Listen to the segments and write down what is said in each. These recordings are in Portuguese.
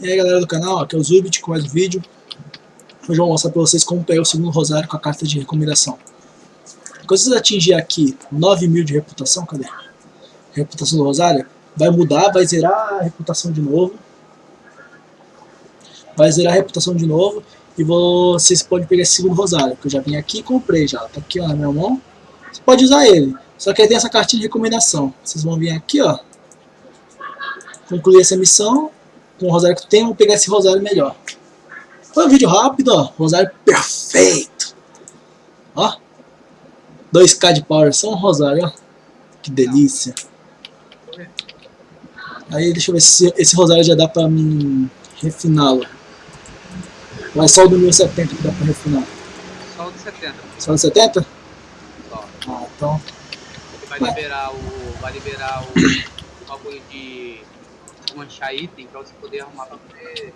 E aí galera do canal, aqui é o Zubit com mais um vídeo. Hoje eu vou mostrar pra vocês como pegar o segundo rosário com a carta de recomendação. Quando vocês atingirem aqui 9 mil de reputação, cadê? Reputação do rosário, vai mudar, vai zerar a reputação de novo. Vai zerar a reputação de novo e vocês podem pegar esse segundo rosário, que eu já vim aqui e comprei já. Tá aqui ó, na minha mão. Você pode usar ele, só que aí tem essa cartinha de recomendação. Vocês vão vir aqui ó, concluir essa missão com o rosário que tu tem, vamos pegar esse rosário melhor. Foi um vídeo rápido, ó. Rosário perfeito. Ó. 2k de power, só um rosário, ó. Que delícia. Aí deixa eu ver se esse rosário já dá pra mim refiná-lo. É só o do 1070 que dá pra refinar? Só o do 70. Só o do 70? Só. Ah, então. Vai liberar o. Vai liberar o bagulho de manchar item pra você poder arrumar pra poder.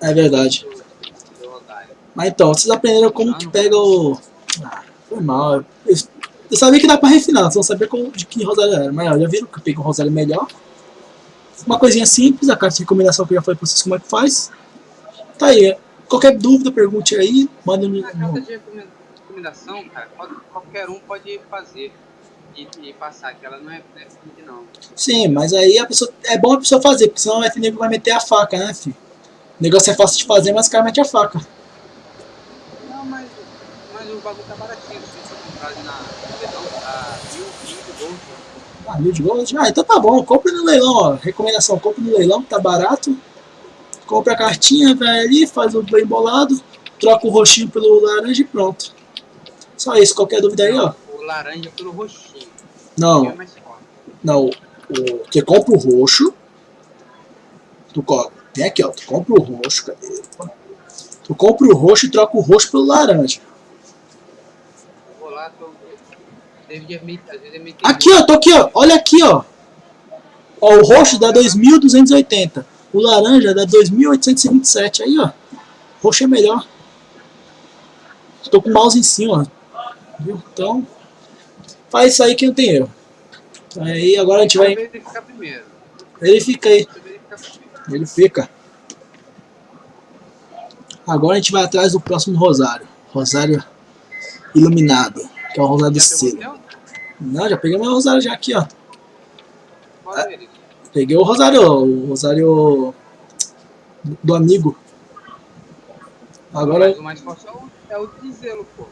É verdade. Mas então, vocês aprenderam como que pega o. Ah, foi mal. Eu, eu sabia que dá pra refinar, só não sabia como, de que rosário era. Mas ó, já viram que eu peguei um rosário melhor. Uma coisinha simples, a carta de recomendação que eu já falei pra vocês como é que faz. Tá aí. Qualquer dúvida, pergunte aí, manda no. A carta de recomendação, cara, qualquer um pode fazer e, e passar, que ela não é definida não. Sim, mas aí a pessoa, é bom a pessoa fazer, porque senão o FNB vai meter a faca, né, filho? O negócio é fácil de fazer, mas o cara mete a faca. Não, mas, mas o bagulho tá baratinho, se você comprar ali na leilão, tá mil, mil de gold. Ah, mil de gold? Ah, então tá bom, compre no leilão, ó. Recomendação, compre no leilão, que tá barato. Compra a cartinha, vai ali, faz o bem bolado, troca o roxinho pelo laranja e pronto. Só isso, qualquer dúvida aí, ó. Laranja pelo roxinho. Não, É não, o, você compra o roxo, tu co- tem aqui, ó, tu compra o roxo, cadê? Tu compra o roxo e troca o roxo pelo laranja. Eu vou lá, tô... Deve é Aqui, ó, tô aqui, ó, olha aqui, ó. Ó, o roxo dá 2.280, o laranja dá 2.827, aí, ó. Roxo é melhor. Tô com o mouse em cima, ó. Viu? Então, faz isso aí que não tem erro. Aí agora a gente vai verificar primeiro. verifica aí. Ele fica. Agora a gente vai atrás do próximo rosário. Rosário iluminado. Que é o rosário de Já pegou o seda. teu? Não, já peguei meu rosário já aqui, ó. Peguei o rosário, o rosário do amigo. Agora, Mas o mais forte é o, é o de zelo, pô.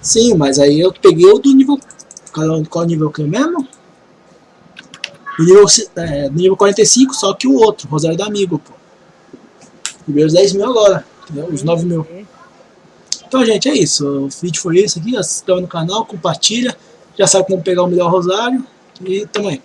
Sim, mas aí eu peguei o do nível... Qual, qual nível que é mesmo? Do nível, é, do nível 45, só que o outro, rosário do amigo, pô. Peguei os 10 mil agora, entendeu? Os 9 mil. Então, gente, é isso. O vídeo foi esse aqui. Se inscreva no canal, compartilha. Já sabe como pegar o melhor rosário. E tamo aí.